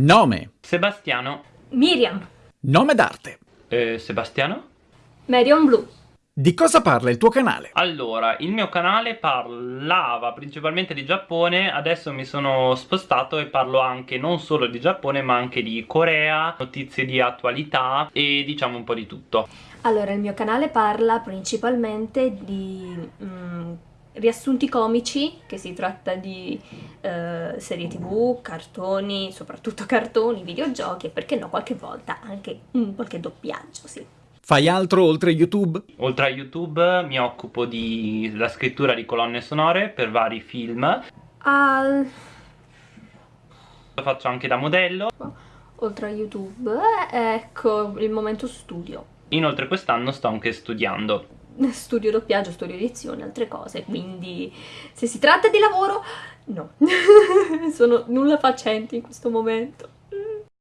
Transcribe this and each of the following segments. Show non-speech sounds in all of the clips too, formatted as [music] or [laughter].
Nome. Sebastiano. Miriam. Nome d'arte. Eh, Sebastiano? Marion Blue. Di cosa parla il tuo canale? Allora, il mio canale parlava principalmente di Giappone, adesso mi sono spostato e parlo anche non solo di Giappone ma anche di Corea, notizie di attualità e diciamo un po' di tutto. Allora, il mio canale parla principalmente di mm, riassunti comici, che si tratta di eh, serie tv, cartoni, soprattutto [laughs] cartoni, videogiochi e perché no qualche volta anche mm, qualche doppiaggio, sì. Fai altro oltre YouTube? Oltre a YouTube mi occupo della scrittura di colonne sonore per vari film. Al... Lo faccio anche da modello. Oltre a YouTube, ecco il momento studio. Inoltre quest'anno sto anche studiando. [laughs] Studio doppiaggio, studio edizione, altre cose, quindi se si tratta di lavoro, no. [laughs] Sono nulla facente in questo momento.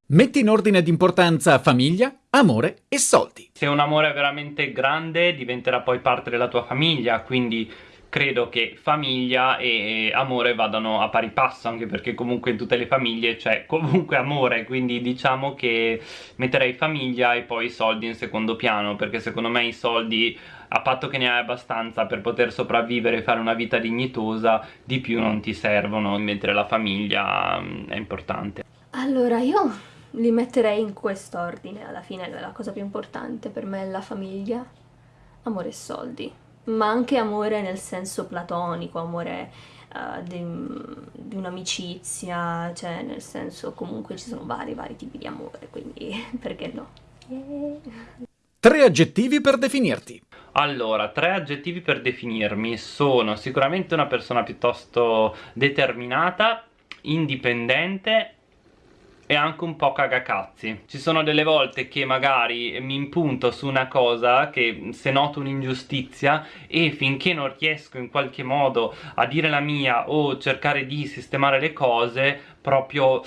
Metti in ordine d'importanza famiglia, amore e soldi. Se un amore è veramente grande diventerà poi parte della tua famiglia, quindi credo che famiglia e amore vadano a pari passo anche perché comunque in tutte le famiglie c'è comunque amore quindi diciamo che metterei famiglia e poi soldi in secondo piano perché secondo me i soldi a patto che ne hai abbastanza per poter sopravvivere e fare una vita dignitosa di più non ti servono mentre la famiglia mm, è importante allora io li metterei in quest'ordine, alla fine la cosa più importante per me è la famiglia, amore e soldi, ma anche amore nel senso platonico, amore uh, di, di un'amicizia, cioè nel senso comunque ci sono vari vari tipi di amore, quindi [laughs] perché no? Yeah. Tre aggettivi per definirti. Allora, tre aggettivi per definirmi. Sono sicuramente una persona piuttosto determinata, indipendente e anche un po' cagacazzi. Ci sono delle volte che magari mi impunto su una cosa che se noto un'ingiustizia e finché non riesco in qualche modo a dire la mia o cercare di sistemare le cose proprio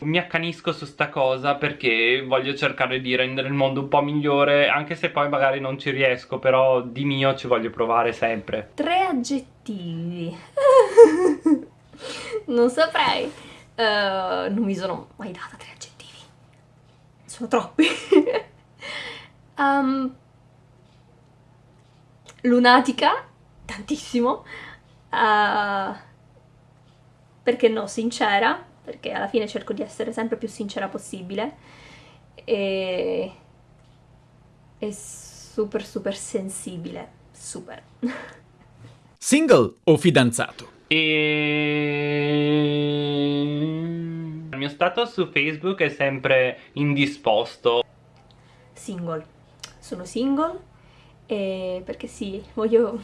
mi accanisco su sta cosa perché voglio cercare di rendere il mondo un po' migliore anche se poi magari non ci riesco però di mio ci voglio provare sempre tre aggettivi [laughs] non saprei Uh, non mi sono mai data tre aggettivi. Sono troppi. um, [laughs] lunatica, tantissimo. Uh, perché no, sincera, perché alla fine cerco di essere sempre più sincera possibile. E, e super super sensibile, super. Single o fidanzato? E... Il mio status su Facebook è sempre indisposto. Single. Sono single e perché sì, voglio,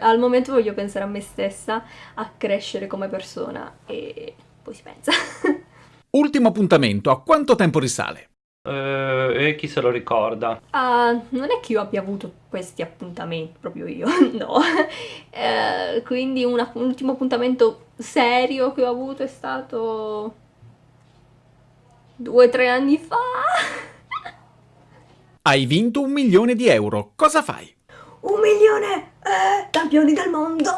al momento voglio pensare a me stessa, a crescere come persona e poi si pensa. [laughs] Ultimo appuntamento, a quanto tempo risale? Uh, e chi se lo ricorda? Uh, non è che io abbia avuto questi appuntamenti, proprio io, [laughs] no. Uh, quindi un, un ultimo appuntamento serio che ho avuto è stato due o tre anni fa. [laughs] Hai vinto un milione di euro, cosa fai? Un milione! Eh, campioni del mondo!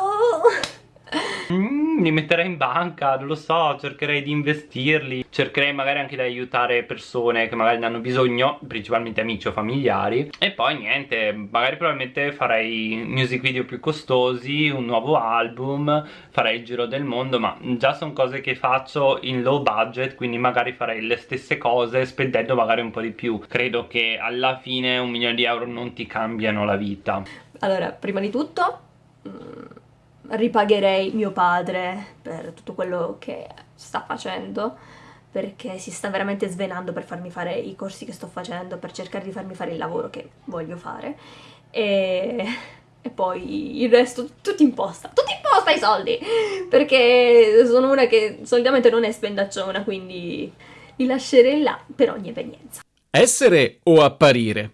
Mm, li metterei in banca, non lo so, cercherei di investirli, cercherei magari anche di aiutare persone che magari ne hanno bisogno, principalmente amici o familiari. E poi niente, magari probabilmente farei music video più costosi, un nuovo album, farei il giro del mondo, ma già sono cose che faccio in low budget, quindi magari farei le stesse cose spendendo magari un po' di più. Credo che alla fine un milione di euro non ti cambiano la vita. Allora, prima di tutto ripagherei mio padre per tutto quello che sta facendo perché si sta veramente svenando per farmi fare i corsi che sto facendo, per cercare di farmi fare il lavoro che voglio fare e, e poi il resto tutto imposta, tutto imposta i soldi perché sono una che solitamente non è spendacciona quindi li lascerei là per ogni evenienza. Essere o apparire?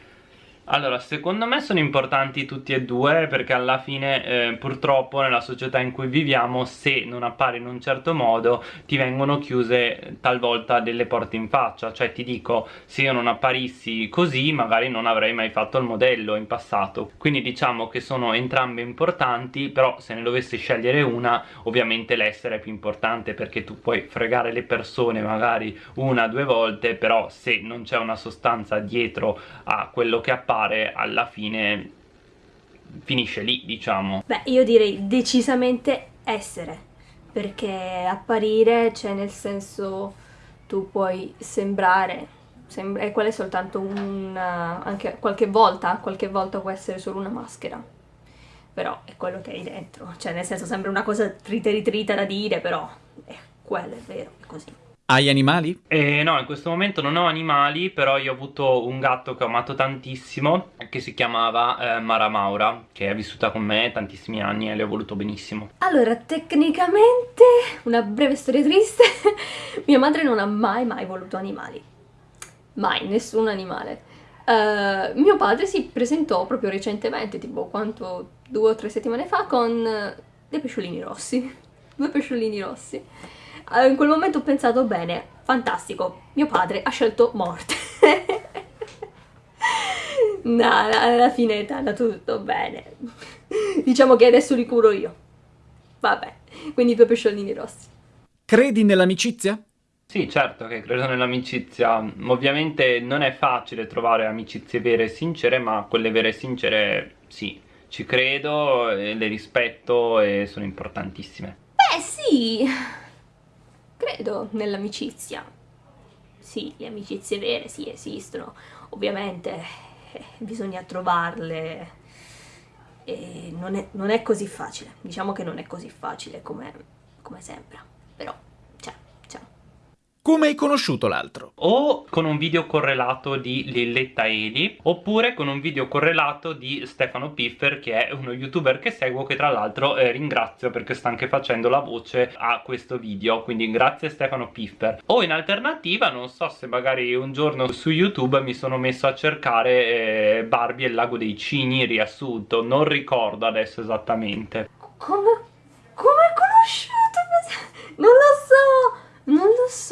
Allora, secondo me sono importanti tutti e due perché alla fine eh, purtroppo nella società in cui viviamo se non appari in un certo modo ti vengono chiuse talvolta delle porte in faccia, cioè ti dico se io non apparissi così magari non avrei mai fatto il modello in passato, quindi diciamo che sono entrambe importanti però se ne dovessi scegliere una ovviamente l'essere è più importante perché tu puoi fregare le persone magari una o due volte però se non c'è una sostanza dietro a quello che appare fare alla fine finisce lì diciamo. Beh io direi decisamente essere perché apparire cioè nel senso tu puoi sembrare sembra, e quella è soltanto una anche qualche volta qualche volta può essere solo una maschera. Però è quello che hai dentro cioè nel senso sembra una cosa trita ritrita da dire però è quello è vero è così hai animali? Eh, no, in questo momento non ho animali, però io ho avuto un gatto che ho amato tantissimo, che si chiamava eh, Mara Maura, che è vissuta con me tantissimi anni e le ho voluto benissimo. Allora, tecnicamente, una breve storia triste, [laughs] mia madre non ha mai mai voluto animali. Mai, nessun animale. Uh, mio padre si presentò proprio recentemente, tipo quanto, due o tre settimane fa, con dei pesciolini rossi. [laughs] Due pesciolini rossi. Eh, in quel momento ho pensato, bene, fantastico, mio padre ha scelto morte. [laughs] no, alla fine è andato tutto bene. Diciamo che adesso li curo io. Vabbè, quindi due pesciolini rossi. Credi nell'amicizia? Sì, certo che credo nell'amicizia. Ovviamente non è facile trovare amicizie vere e sincere, ma quelle vere e sincere sì, ci credo, le rispetto e sono importantissime. Beh, sì, credo nell'amicizia. Sì, le amicizie vere sì esistono, ovviamente eh, bisogna trovarle e non è, non è, così facile, diciamo che non è così facile come, come sembra, però come hai conosciuto l'altro? O con un video correlato di Lilletta Eli oppure con un video correlato di Stefano Piffer che è uno youtuber che seguo che tra l'altro eh, ringrazio perché sta anche facendo la voce a questo video quindi grazie Stefano Piffer o in alternativa non so se magari un giorno su YouTube mi sono messo a cercare eh, Barbie e il lago dei cigni riassunto non ricordo adesso esattamente come, come hai conosciuto? non lo so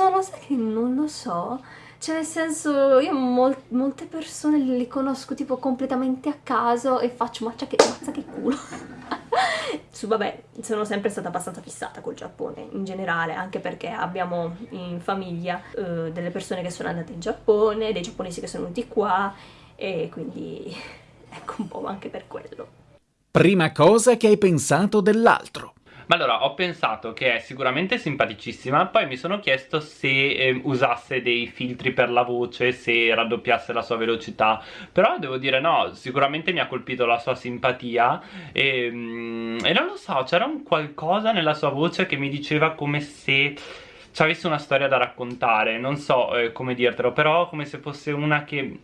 non lo sai che non lo so? Cioè nel senso, io mol molte persone le conosco tipo completamente a caso e faccio mazza che, mazza che culo. [laughs] Su, vabbè, sono sempre stata abbastanza fissata col Giappone in generale, anche perché abbiamo in famiglia uh, delle persone che sono andate in Giappone, dei giapponesi che sono venuti qua e quindi [laughs] ecco un po' anche per quello. Prima cosa che hai pensato dell'altro. Ma allora ho pensato che è sicuramente simpaticissima Poi mi sono chiesto se eh, usasse dei filtri per la voce Se raddoppiasse la sua velocità. Però devo dire no, sicuramente mi ha colpito la sua simpatia E, mm, e non lo so, c'era un qualcosa nella sua voce che mi diceva come se avesse una storia da raccontare. Non so eh, come dirtelo Però come se fosse una che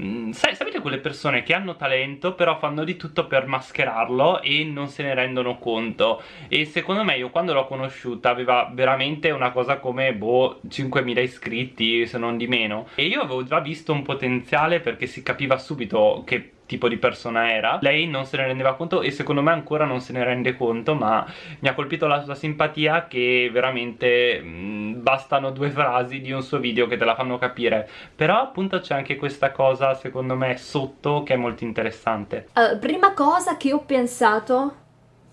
Mm, sai, sapete quelle persone che hanno talento però fanno di tutto per mascherarlo e non se ne rendono conto? E secondo me io quando l'ho conosciuta aveva veramente una cosa come boh 5.000 iscritti se non di meno. E io avevo già visto un potenziale perché si capiva subito che tipo di persona era lei non se ne rendeva conto e secondo me ancora non se ne rende conto ma mi ha colpito la sua simpatia che veramente mh, bastano due frasi di un suo video che te la fanno capire. Però appunto c'è anche questa cosa secondo me sotto che è molto interessante. Uh, prima cosa che ho pensato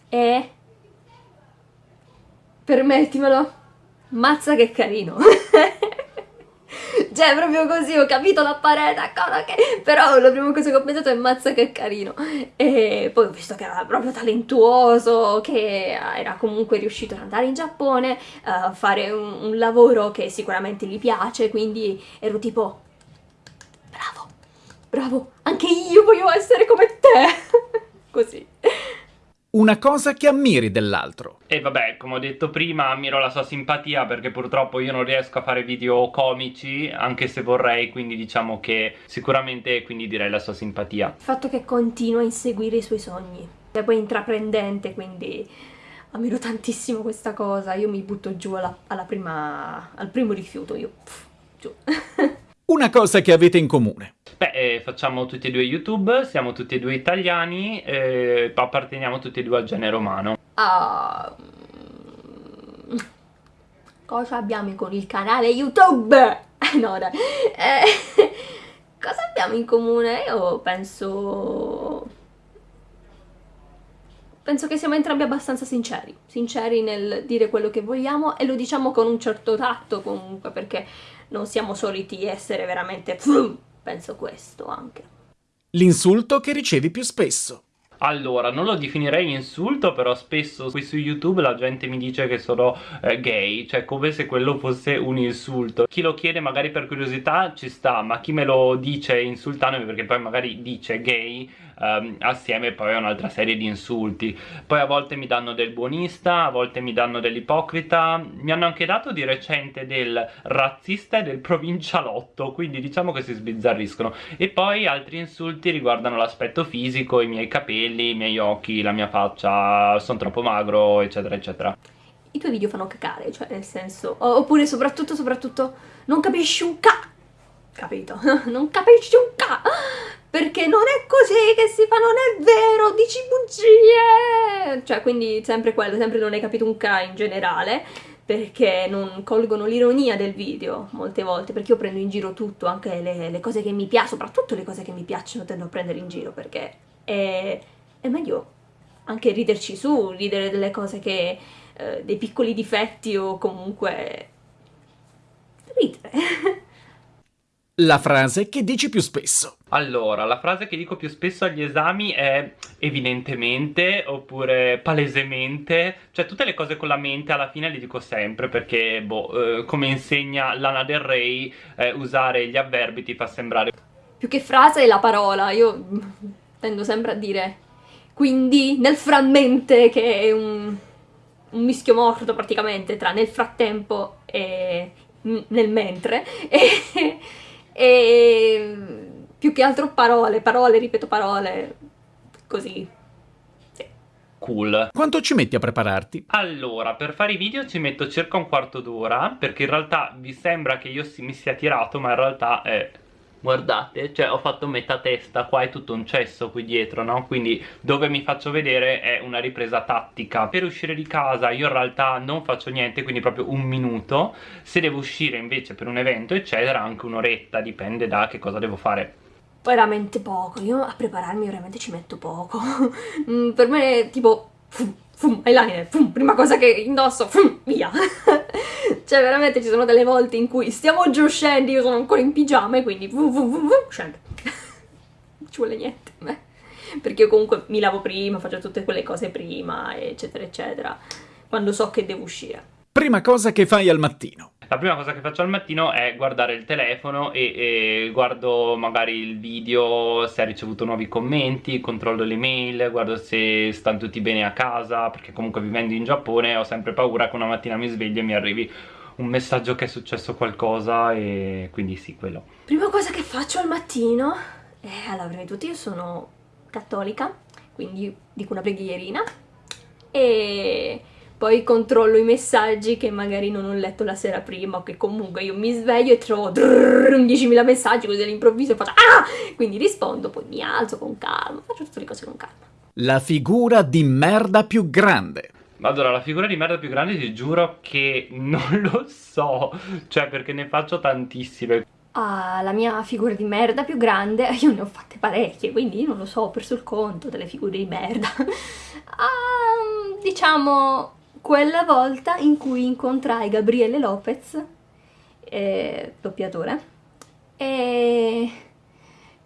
è permettimelo mazza che carino [laughs] Cioè, proprio così, ho capito la parete, cosa che... Però la prima cosa che ho pensato è mazza che carino. E poi ho visto che era proprio talentuoso, che era comunque riuscito ad andare in Giappone, a fare un, un lavoro che sicuramente gli piace, quindi ero tipo... Bravo, bravo, anche io voglio essere come te. [laughs] così una cosa che ammiri dell'altro. E vabbè, come ho detto prima, ammiro la sua simpatia perché purtroppo io non riesco a fare video comici, anche se vorrei, quindi diciamo che sicuramente quindi direi la sua simpatia. Il fatto che continua a inseguire i suoi sogni. È poi intraprendente, quindi ammiro tantissimo questa cosa. Io mi butto giù alla, alla prima, al primo rifiuto, io pff, giù. [laughs] Una cosa che avete in comune. Beh, eh, facciamo tutti e due YouTube, siamo tutti e due italiani, eh, apparteniamo tutti e due al genere umano. Ah, mm, cosa abbiamo con il canale YouTube? [laughs] no, dai. Eh, [laughs] cosa abbiamo in comune? Io penso... Penso che siamo entrambi abbastanza sinceri, sinceri nel dire quello che vogliamo e lo diciamo con un certo tatto comunque, perché non siamo soliti essere veramente... [laughs] Penso questo anche. L'insulto che ricevi più spesso. Allora, non lo definirei insulto, però spesso qui su YouTube la gente mi dice che sono eh, gay, cioè come se quello fosse un insulto. Chi lo chiede magari per curiosità ci sta, ma chi me lo dice insultandomi perché poi magari dice gay um, assieme poi a un'altra serie di insulti. Poi a volte mi danno del buonista, a volte mi danno dell'ipocrita, mi hanno anche dato di recente del razzista e del provincialotto, quindi diciamo che si sbizzarriscono. E poi altri insulti riguardano l'aspetto fisico, i miei capelli, i miei occhi, la mia faccia, sono troppo magro, eccetera, eccetera i tuoi video fanno cacare, cioè nel senso, oppure soprattutto, soprattutto, non capisci un ca... capito? [laughs] non capisci un ca... Perché non è così che si fa, non è vero, dici bugie! Cioè, quindi sempre quello, sempre non hai capito un ca in generale, perché non colgono l'ironia del video molte volte, perché io prendo in giro tutto, anche le, le cose che mi piacciono, soprattutto le cose che mi piacciono tendo a prendere in giro, perché è, è meglio anche riderci su, ridere delle cose che... Eh, dei piccoli difetti o comunque... ridere. [laughs] La frase che dici più spesso. Allora, la frase che dico più spesso agli esami è evidentemente oppure palesemente, cioè tutte le cose con la mente alla fine le dico sempre perché, boh, eh, come insegna Lana Del Rey, eh, usare gli avverbi ti fa sembrare... Più che frase è la parola, io tendo sempre a dire quindi nel frammente che è un, un mischio morto praticamente tra nel frattempo e nel mentre e e più che altro parole, parole, ripeto parole, così. Sì. Cool. Quanto ci metti a prepararti? Allora, per fare i video ci metto circa un quarto d'ora, perché in realtà vi sembra che io si, mi sia tirato, ma in realtà è guardate, cioè ho fatto metà testa, qua è tutto un cesso qui dietro, no? Quindi dove mi faccio vedere è una ripresa tattica. Per uscire di casa io in realtà non faccio niente, quindi proprio un minuto. Se devo uscire invece per un evento, eccetera, anche un'oretta, dipende da che cosa devo fare. Veramente poco, io a prepararmi veramente ci metto poco. [laughs] Mm, per me tipo fum, eyeliner, fum, prima cosa che indosso, fum, via. [laughs] cioè veramente ci sono delle volte in cui stiamo giù scendi, io sono ancora in pigiama e quindi vum, vum, vum, vum, scendo. [laughs] ci vuole niente. Eh. Perché io comunque mi lavo prima, faccio tutte quelle cose prima, eccetera, eccetera, quando so che devo uscire. Prima cosa che fai al mattino. La prima cosa che faccio al mattino è guardare il telefono e, e, guardo magari il video se ha ricevuto nuovi commenti, controllo le mail, guardo se stanno tutti bene a casa, perché comunque vivendo in Giappone ho sempre paura che una mattina mi sveglio e mi arrivi un messaggio che è successo qualcosa e quindi sì, quello. Prima cosa che faccio al mattino, eh, allora prima di tutto io sono cattolica, quindi dico una preghierina e poi controllo i messaggi che magari non ho letto la sera prima o che comunque io mi sveglio e trovo 10.000 messaggi così all'improvviso e faccio ah! Quindi rispondo, poi mi alzo con calma, faccio tutte le cose con calma. La figura di merda più grande. Allora, la figura di merda più grande ti giuro che non [laughs] lo so, cioè perché ne faccio tantissime. Ah, la mia figura di merda più grande, [laughs] io ne ho fatte parecchie, quindi non lo so, ho perso il conto delle figure di merda. [laughs] ah, diciamo, quella volta in cui incontrai Gabriele Lopez, eh, doppiatore, e,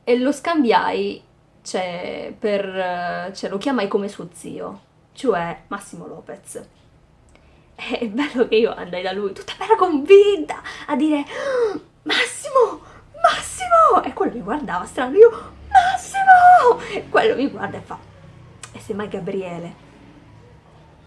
e, lo scambiai, cioè, per, cioè, lo chiamai come suo zio, cioè Massimo Lopez. È bello che io andai da lui tutta bella convinta a dire oh, Massimo, Massimo! E quello mi guardava strano, io Massimo! E quello mi guarda e fa E sei mai Gabriele?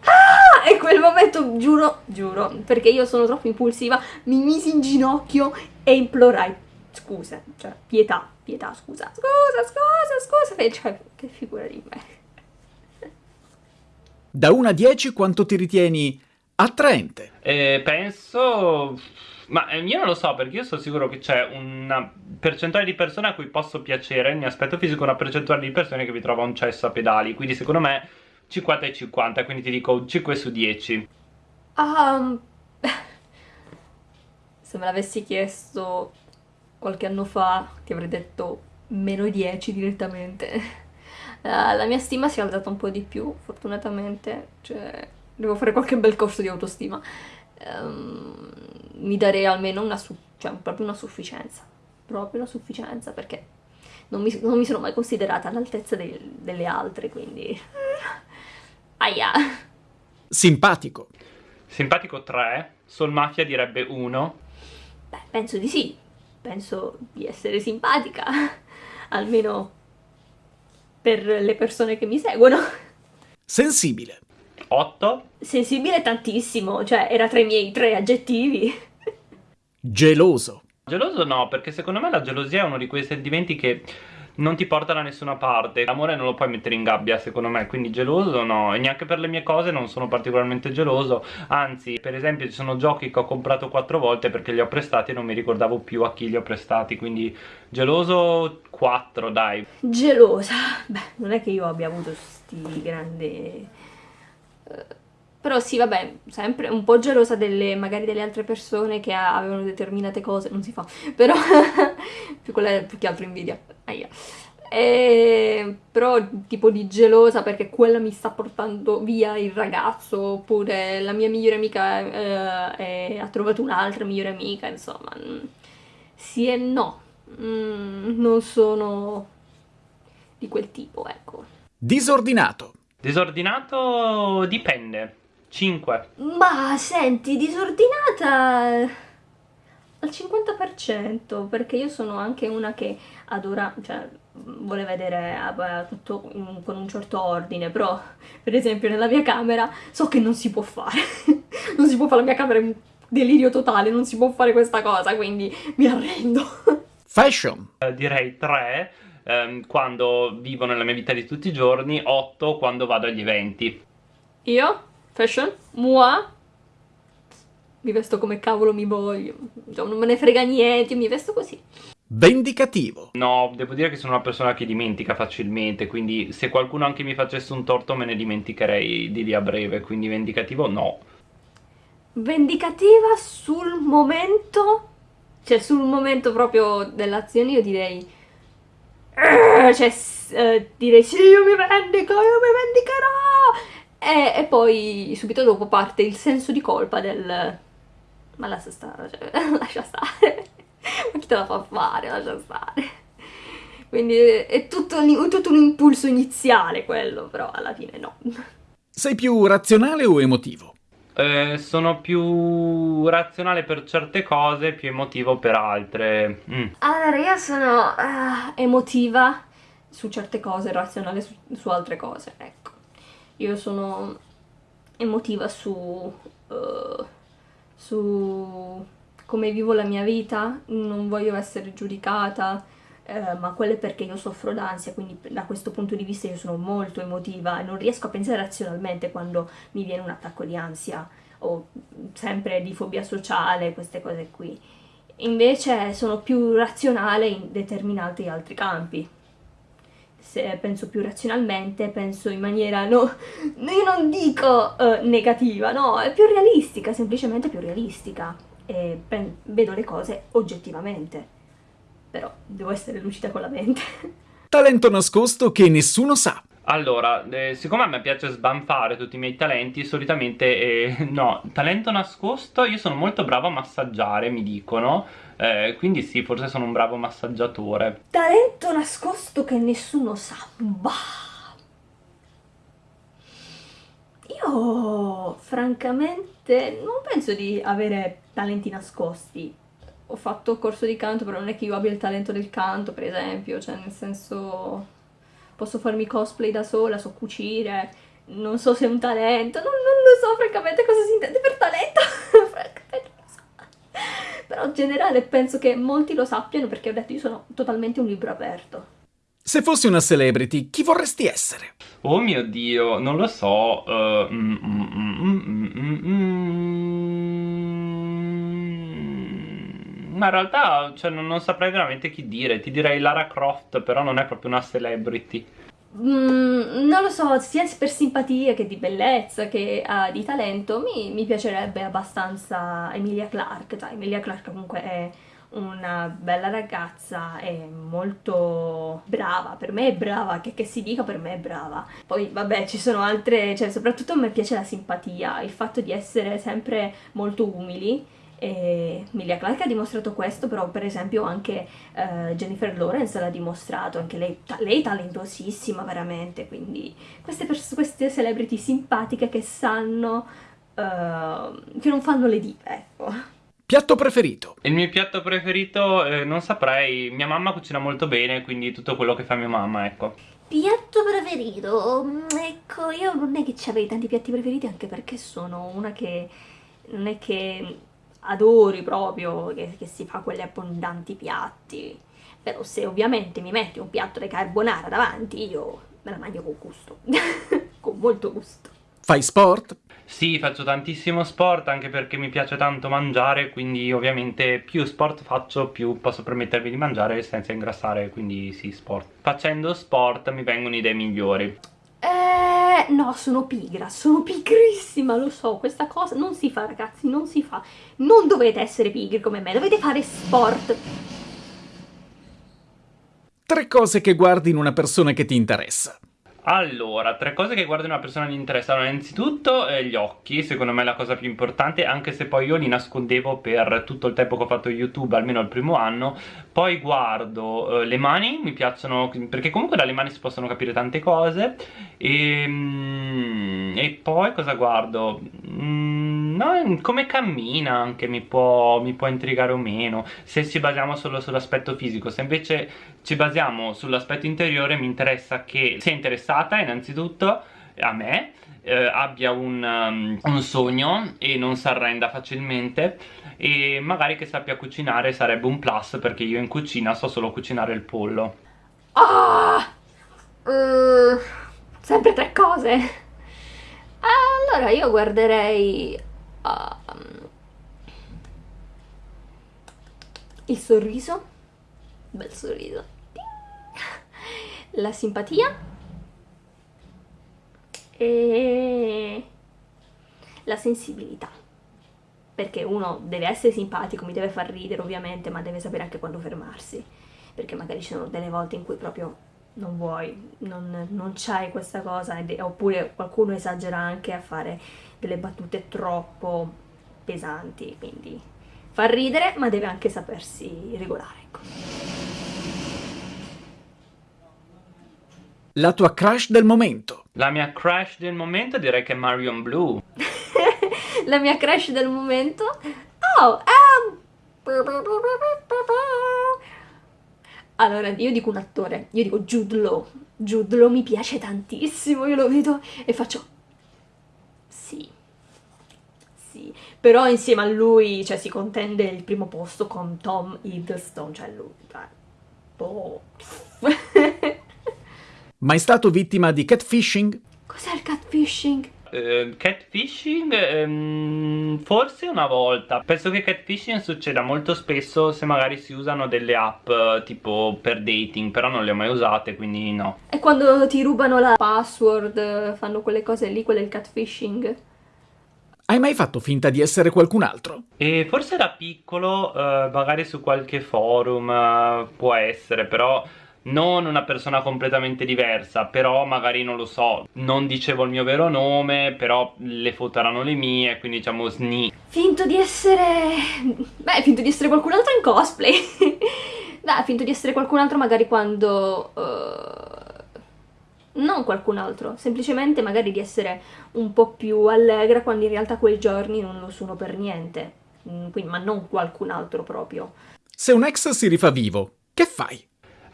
Ah! E quel momento, giuro, giuro, perché io sono troppo impulsiva, mi misi in ginocchio e implorai scusa, cioè pietà, pietà, scusa, scusa, scusa, scusa, cioè, che figura di me. Da 1 a 10 quanto ti ritieni attraente? Eh, penso Ma eh, io non lo so perché io sono sicuro che c'è una percentuale di persone a cui posso piacere il mio aspetto fisico una percentuale di persone che vi trova un cesso a pedali. Quindi secondo me 50 e 50, quindi ti dico 5 su 10. Um, [laughs] se me l'avessi chiesto qualche anno fa ti avrei detto meno 10 direttamente. Uh, [laughs] la mia stima si è alzata un po' di più, fortunatamente, cioè devo fare qualche bel corso di autostima. Um, mi darei almeno una, cioè, proprio una sufficienza, proprio una sufficienza, perché non mi, non mi sono mai considerata all'altezza de- delle altre, quindi... [laughs] Aia! Simpatico. Simpatico 3, Sol Mafia direbbe 1. Beh, penso di sì, penso di essere simpatica, [laughs] almeno per le persone che mi seguono. Sensibile. 8. Sensibile tantissimo, cioè era tra i miei tre aggettivi. Geloso. Geloso no, perché secondo me la gelosia è uno di quei sentimenti che non ti porta da nessuna parte. L'amore non lo puoi mettere in gabbia, secondo me, quindi geloso no. E neanche per le mie cose non sono particolarmente geloso. Anzi, per esempio, ci sono giochi che ho comprato quattro volte perché li ho prestati e non mi ricordavo più a chi li ho prestati. Quindi geloso 4, dai. Gelosa. Beh, non è che io abbia avuto sti grandi. eh, Però sì, vabbè, sempre un po' gelosa delle, magari delle altre persone che avevano determinate cose, non si fa, però [laughs] più, quella, più che altro invidia. Aia. E, però tipo di gelosa perché quella mi sta portando via il ragazzo, oppure la mia migliore amica eh, è- ha trovato un'altra migliore amica, insomma. mm, Sì e no. Mm, non sono di quel tipo, ecco. Disordinato. Disordinato dipende. 5. Ma senti, disordinata al 50%, perché io sono anche una che adora, cioè vuole vedere eh, tutto in- con un certo ordine, però per esempio nella mia camera so che non si può fare, [laughs] non si può fare la mia camera è un delirio totale, non si può fare questa cosa, quindi mi arrendo. [laughs] Fashion. Eh, direi 3 ehm, quando vivo nella mia vita di tutti i giorni, 8 quando vado agli eventi. Io, fashion, moi, mi vesto come cavolo mi voglio, Cioè, non me ne frega niente, io mi vesto così. Vendicativo. No, devo dire che sono una persona che dimentica facilmente, quindi se qualcuno anche mi facesse un torto me ne dimenticherei di lì a breve, quindi vendicativo no. vendicativa sul momento, cioè sul momento proprio dell'azione, io direi. "Eh", Cioè, eh, direi sì, io mi vendico, io mi vendicherò! E, e poi subito dopo parte il senso di colpa del. Ma lascia stare, cioè, [laughs] lascia stare. Ma chi te la fa fare? Lascia stare. Quindi è, è tutto, un- tutto un impulso iniziale quello, però alla fine no. Sei più razionale o emotivo? Eh, sono più razionale per certe cose, più emotivo per altre. Mm. Allora, io sono ah, emotiva su certe cose, razionale su, su altre cose, ecco. Io sono emotiva su, eh, su come vivo la mia vita, non voglio essere giudicata, eh, ma quello è perché io soffro d'ansia, quindi da questo punto di vista io sono molto emotiva e non riesco a pensare razionalmente quando mi viene un attacco di ansia o sempre di fobia sociale, queste cose qui. Invece sono più razionale in determinati altri campi. Se penso più razionalmente, penso in maniera no, io non dico eh, negativa, no, è più realistica, semplicemente più realistica. E vedo le cose oggettivamente. Però devo essere lucida con la mente. Talento nascosto che nessuno sa. Allora, eh, siccome a me piace sbanfare tutti i miei talenti, solitamente eh, [laughs] no, talento nascosto, io sono molto bravo a massaggiare, mi dicono, eh, quindi sì, forse sono un bravo massaggiatore. Talento nascosto che nessuno sa. Bah. Io francamente non penso di avere talenti nascosti. Ho fatto corso di canto, però non è che io abbia il talento del canto, per esempio, cioè nel senso posso farmi cosplay da sola, so cucire, non so se è un talento, non, non lo so francamente cosa si intende per talento, [laughs] francamente non lo so. Però in generale penso che molti lo sappiano perché ho detto io sono totalmente un libro aperto. Se fossi una celebrity, chi vorresti essere? Oh mio Dio, non lo so. eh, mm, mm, mm, mm, mm, mm, Ma in realtà cioè, non, non saprei veramente chi dire, ti direi Lara Croft, però non è proprio una celebrity. Mm, non lo so, sia per simpatia che di bellezza che uh, di talento, mi, mi, piacerebbe abbastanza Emilia Clarke. Cioè, Emilia Clarke comunque è una bella ragazza, è molto brava, per me è brava, che, che si dica per me è brava. Poi vabbè ci sono altre, cioè soprattutto a me piace la simpatia, il fatto di essere sempre molto umili e Emilia Clarke ha dimostrato questo, però per esempio anche uh, Jennifer Lawrence l'ha dimostrato, anche lei, ta lei talentosissima veramente, quindi queste, queste celebrity simpatiche che sanno, uh, che non fanno le dive, ecco. Piatto preferito? Il mio piatto preferito eh, non saprei, mia mamma cucina molto bene, quindi tutto quello che fa mia mamma, ecco. Piatto preferito? Mm, ecco, io non è che ci avrei tanti piatti preferiti, anche perché sono una che non è che adori proprio che, che si fa quegli abbondanti piatti. Però se ovviamente mi metti un piatto di carbonara davanti, io me la mangio con gusto, [laughs] con molto gusto. Fai sport? Sì, faccio tantissimo sport anche perché mi piace tanto mangiare, quindi ovviamente più sport faccio più posso permettermi di mangiare senza ingrassare, quindi sì, sport. Facendo sport mi vengono idee migliori. No, sono pigra, sono pigrissima, lo so, questa cosa non si fa ragazzi, non si fa. Non dovete essere pigri come me, dovete fare sport. Tre cose che guardi in una persona che ti interessa. Allora, tre cose che guardo in una persona mi interessano. Innanzitutto eh, gli occhi, secondo me è la cosa più importante anche se poi io li nascondevo per tutto il tempo che ho fatto YouTube, almeno il primo anno. Poi guardo eh, le mani, mi piacciono perché comunque dalle mani si possono capire tante cose. E, mm, e poi cosa guardo? Mm, no, come cammina anche mi può, mi può intrigare o meno. Se ci basiamo solo sull'aspetto fisico se invece ci basiamo sull'aspetto interiore mi interessa che sia interessato interessata innanzitutto a me eh, abbia un, um, un, sogno e non si arrenda facilmente. E magari che sappia cucinare sarebbe un plus perché io in cucina so solo cucinare il pollo. Ah! Uh, sempre tre cose. Allora io guarderei uh, il sorriso. Bel sorriso. La simpatia e la sensibilità perché uno deve essere simpatico, mi deve far ridere ovviamente, ma deve sapere anche quando fermarsi, perché magari ci sono delle volte in cui proprio non vuoi, non, non c'hai questa cosa, oppure qualcuno esagera anche a fare delle battute troppo pesanti, quindi fa ridere, ma deve anche sapersi regolare. Ecco. La tua crush del momento. La mia crush del momento direi che è Marion Blue. [laughs] la mia crush del momento? Oh, um... Allora, io dico un attore, io dico Jude Law. Jude Law mi piace tantissimo, io lo vedo e faccio... Sì. Sì. Però insieme a lui, cioè, si contende il primo posto con Tom Hiddleston, cioè lui... Cioè, oh. [laughs] Mai stato vittima di catfishing? Cos'è il catfishing? Uh, catfishing um, forse una volta penso che catfishing succeda molto spesso se magari si usano delle app uh, tipo per dating però non le ho mai usate quindi no e quando ti rubano la password fanno quelle cose lì quello è il catfishing hai mai fatto finta di essere qualcun altro? E forse da piccolo uh, magari su qualche forum può essere però non una persona completamente diversa, però magari non lo so, non dicevo il mio vero nome, però le foto erano le mie, quindi diciamo sni. Finto di essere... beh, finto di essere qualcun altro in cosplay. [laughs] Beh, finto di essere qualcun altro magari quando... Uh... Non qualcun altro, semplicemente magari di essere un po' più allegra quando in realtà quei giorni non lo sono per niente. Mm, quindi, ma non qualcun altro proprio. Se un ex si rifà vivo, che fai?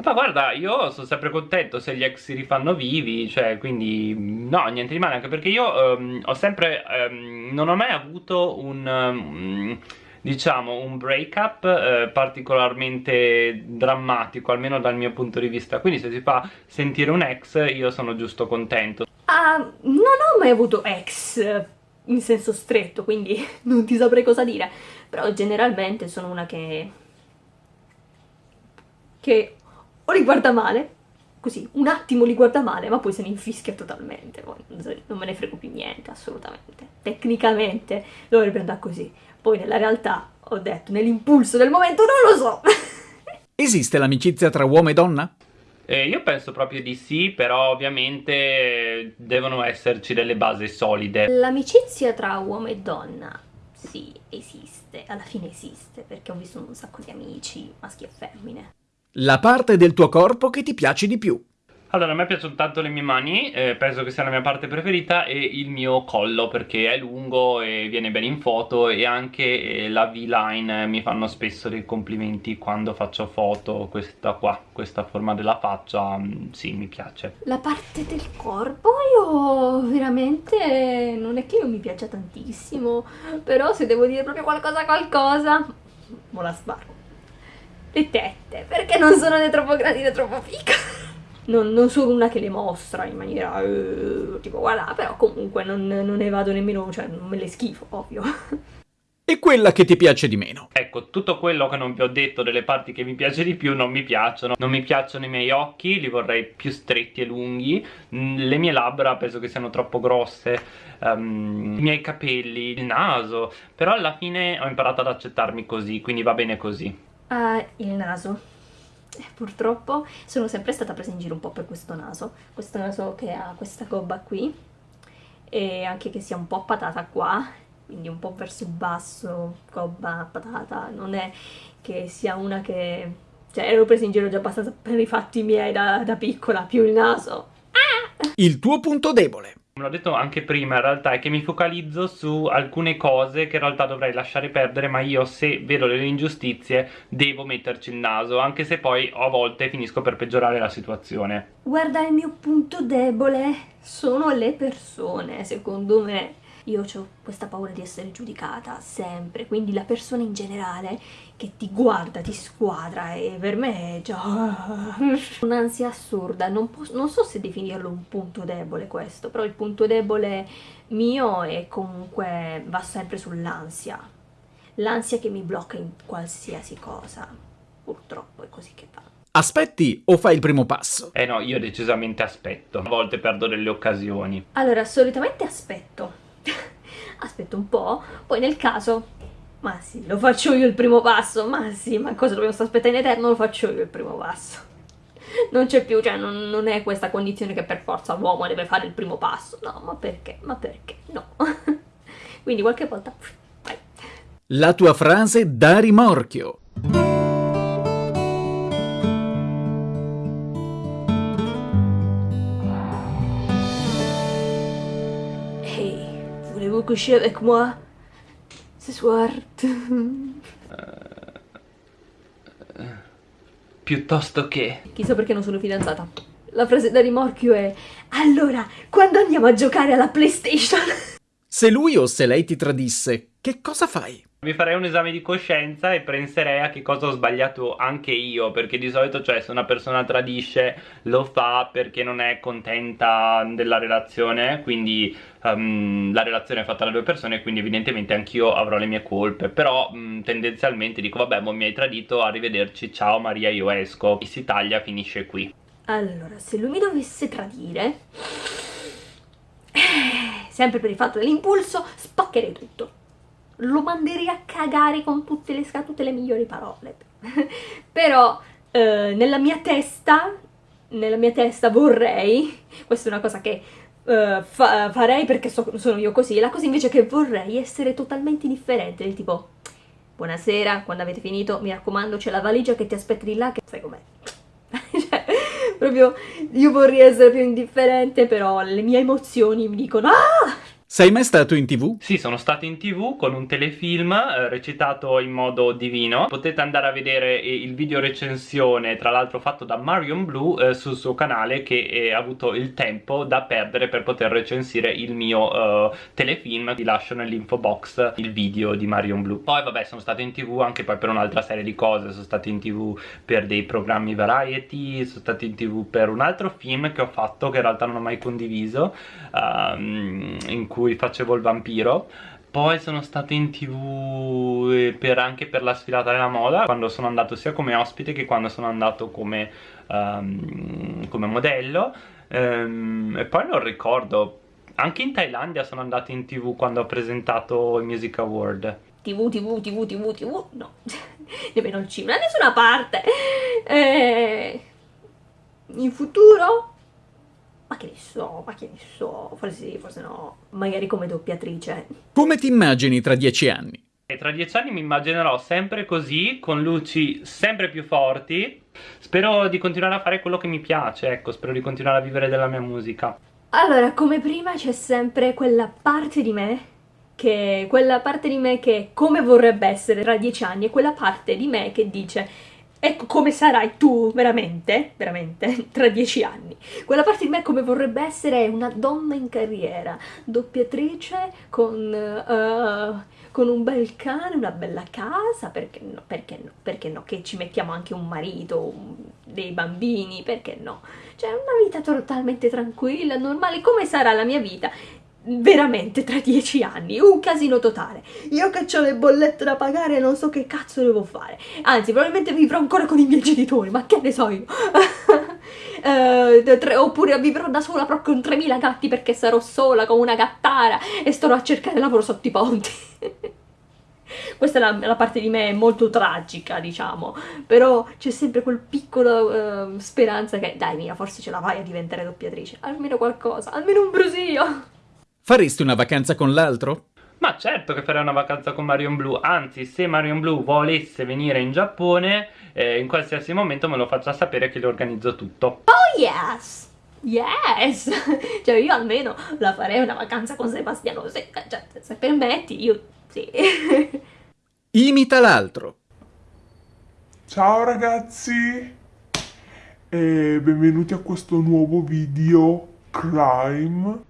Ma guarda, io sono sempre contento se gli ex si rifanno vivi, cioè, quindi no, niente di male, anche perché io um, ho sempre, um, non ho mai avuto un... Um, diciamo un break up eh, particolarmente drammatico almeno dal mio punto di vista. Quindi se si fa sentire un ex io sono giusto contento. Uh, non ho mai avuto ex in senso stretto quindi [laughs] non ti saprei cosa dire. Però generalmente sono una che che o li guarda male, così, un attimo li guarda male, ma poi se ne infischia totalmente, non me ne frego più niente, assolutamente. Tecnicamente dovrebbe andare così, poi nella realtà ho detto, nell'impulso del momento non lo so. [laughs] Esiste l'amicizia tra uomo e donna? Eh, io penso proprio di sì, però ovviamente devono esserci delle basi solide. L'amicizia tra uomo e donna, sì, esiste, alla fine esiste, perché ho visto un sacco di amici, maschi e femmine. La parte del tuo corpo che ti piace di più. Allora, a me piacciono tanto le mie mani, eh, penso che sia la mia parte preferita, e il mio collo perché è lungo e viene bene in foto e anche eh, la V-line mi fanno spesso dei complimenti quando faccio foto, questa qua, questa forma della faccia, mm, sì, mi piace. La parte del corpo io veramente non è che io mi piaccia tantissimo, però se devo dire proprio qualcosa qualcosa, mo la sparo. Le tette, perché non sono né troppo grandi né troppo piccole non, non, sono una che le mostra in maniera uh, tipo guarda, però comunque non, non, ne vado nemmeno, cioè non me le schifo, ovvio. E quella che ti piace di meno? Ecco, tutto quello che non vi ho detto delle parti che mi piace di più non mi piacciono. Non mi piacciono i miei occhi, li vorrei più stretti e lunghi. Mm, le mie labbra penso che siano troppo grosse. Um, I miei capelli, il naso. Però alla fine ho imparato ad accettarmi così, quindi va bene così. Uh, il naso. Eh, purtroppo sono sempre stata presa in giro un po' per questo naso, questo naso che ha questa gobba qui. E anche che sia un po' patata qua, quindi un po' verso il basso, gobba patata, non è che sia una che... cioè ero presa in giro già abbastanza per i fatti miei da, da piccola, più il naso. Ah! Il tuo punto debole l'ho detto anche prima in realtà, è che mi focalizzo su alcune cose che in realtà dovrei lasciare perdere, ma io se vedo delle ingiustizie devo metterci il naso, anche se poi a volte finisco per peggiorare la situazione. Guarda, il mio punto debole sono le persone, secondo me io ho questa paura di essere giudicata sempre, quindi la persona in generale che ti guarda, ti squadra e per me è già [laughs] un'ansia assurda, non, non, so se definirlo un punto debole questo, però il punto debole mio è comunque va sempre sull'ansia, l'ansia che mi blocca in qualsiasi cosa, purtroppo è così che va. Aspetti o fai il primo passo? Eh no, io decisamente aspetto. A volte perdo delle occasioni. Allora, solitamente aspetto. [laughs] aspetto un po', poi nel caso, ma sì, lo faccio io il primo passo, ma sì, ma cosa dobbiamo aspettando in eterno, lo faccio io il primo passo. [laughs] Non c'è più, cioè non, non, è questa condizione che per forza l'uomo deve fare il primo passo, no, ma perché, ma perché, no. [laughs] Quindi qualche volta, vai. La tua frase da rimorchio. Coucher avec moi ce soir Piuttosto che... Chissà perché non sono fidanzata. La frase da rimorchio è Allora, quando andiamo a giocare alla PlayStation? Se lui o se lei ti tradisse, che cosa fai? Mi farei un esame di coscienza e penserei a che cosa ho sbagliato anche io Perché di solito cioè se una persona tradisce lo fa perché non è contenta della relazione Quindi um, la relazione è fatta da due persone quindi evidentemente anch'io avrò le mie colpe. Però um, tendenzialmente dico vabbè mo mi hai tradito, arrivederci, ciao Maria io esco. E si taglia, finisce qui. Allora se lui mi dovesse tradire eh, Sempre per il fatto dell'impulso spaccherei tutto lo manderei a cagare con tutte le, tutte le migliori parole. [laughs] Però eh, nella mia testa, nella mia testa vorrei, questa è una cosa che eh, fa, farei perché so, sono io così, la cosa invece che vorrei essere totalmente indifferente, del tipo buonasera, quando avete finito, mi raccomando c'è la valigia che ti aspetta di là, che sai com'è. [laughs] cioè, proprio io vorrei essere più indifferente, però le mie emozioni mi dicono ah! Sei mai stato in tv? Sì, sono stato in tv con un telefilm eh, recitato in modo divino. Potete andare a vedere il video recensione, tra l'altro fatto da Marion Blue, eh, sul suo canale che ha avuto il tempo da perdere per poter recensire il mio eh, telefilm. Vi lascio nell'info box il video di Marion Blue. Poi vabbè, sono stato in tv anche poi per un'altra serie di cose. Sono stato in tv per dei programmi variety, sono stato in tv per un altro film che ho fatto che in realtà non ho mai condiviso, um, in cui cui facevo il vampiro. Poi sono stato in tv eh, per, anche per la sfilata della moda quando sono andato sia come ospite che quando sono andato come, um, come modello. Um, e poi non ricordo anche in Thailandia sono andato in tv quando ho presentato i Music Award. Tv, tv, tv, tv, tv, no. [laughs] Nemmeno il cinema, da nessuna parte. Eh, in futuro ma che ne so, ma che ne so, forse sì, forse no, magari come doppiatrice. Come ti immagini tra dieci anni? E tra dieci anni mi immaginerò sempre così, con luci sempre più forti. Spero di continuare a fare quello che mi piace, ecco, spero di continuare a vivere della mia musica. Allora, come prima c'è sempre quella parte di me che quella parte di me che come vorrebbe essere tra dieci anni e quella parte di me che dice Ecco come sarai tu, veramente, veramente, [laughs] tra dieci anni. Quella parte di me come vorrebbe essere una donna in carriera, doppiatrice con, uh, con un bel cane, una bella casa, perché no, perché no, perché no, che ci mettiamo anche un marito, un, dei bambini, perché no. Cioè una vita totalmente tranquilla, normale, come sarà la mia vita? Veramente tra dieci anni, un casino totale. Io che ho le bollette da pagare non so che cazzo devo fare. Anzi, probabilmente vivrò ancora con i miei genitori, ma che ne so io. [laughs] uh, tre, oppure vivrò da sola proprio con 3000 gatti perché sarò sola con una gattara e starò a cercare lavoro sotto i ponti. [laughs] Questa è la, la, parte di me molto tragica, diciamo, però c'è sempre quel piccolo uh, speranza che, dai mia, forse ce la vai a diventare doppiatrice, almeno qualcosa, almeno un brusio. Faresti una vacanza con l'altro? Ma certo che farei una vacanza con Marion Blue, anzi se Marion Blue volesse venire in Giappone, eh, in qualsiasi momento me lo faccia sapere che le organizzo tutto. Oh yes! Yes! [laughs] cioè io almeno la farei una vacanza con Sebastiano, se, cioè, se permetti io sì. [laughs] Imita l'altro. Ciao ragazzi e benvenuti a questo nuovo video crime.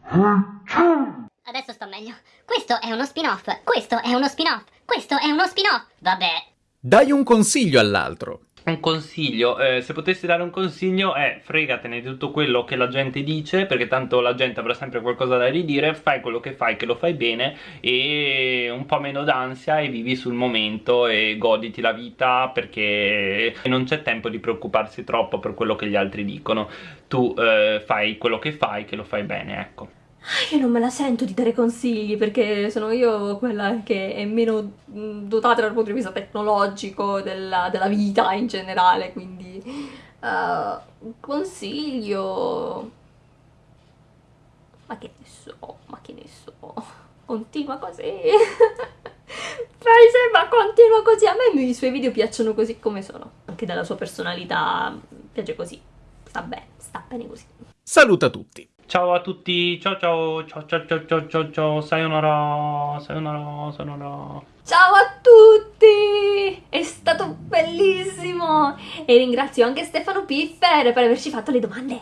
Adesso sto meglio. Questo è uno spin-off, questo è uno spin-off, questo è uno spin-off. Vabbè. Dai un consiglio all'altro. Un consiglio, eh, se potessi dare un consiglio è fregatene di tutto quello che la gente dice perché tanto la gente avrà sempre qualcosa da ridire, fai quello che fai, che lo fai bene e un po' meno d'ansia e vivi sul momento e goditi la vita perché non c'è tempo di preoccuparsi troppo per quello che gli altri dicono, tu eh, fai quello che fai, che lo fai bene, ecco. Io non me la sento di dare consigli perché sono io quella che è meno mm, dotata dal punto di vista tecnologico della, della vita in generale, quindi uh, consiglio... Ma che ne so, ma che ne so, continua così. [laughs] Fai ma continua così, a me i suoi video piacciono così come sono, anche dalla sua personalità piace così, sta bene, sta bene così. Saluta tutti. Ciao a tutti, ciao ciao, ciao ciao ciao ciao ciao ciao, sayonara, sayonara, sayonara. Ciao a tutti! È stato bellissimo! E ringrazio anche Stefano Piffer per averci fatto le domande.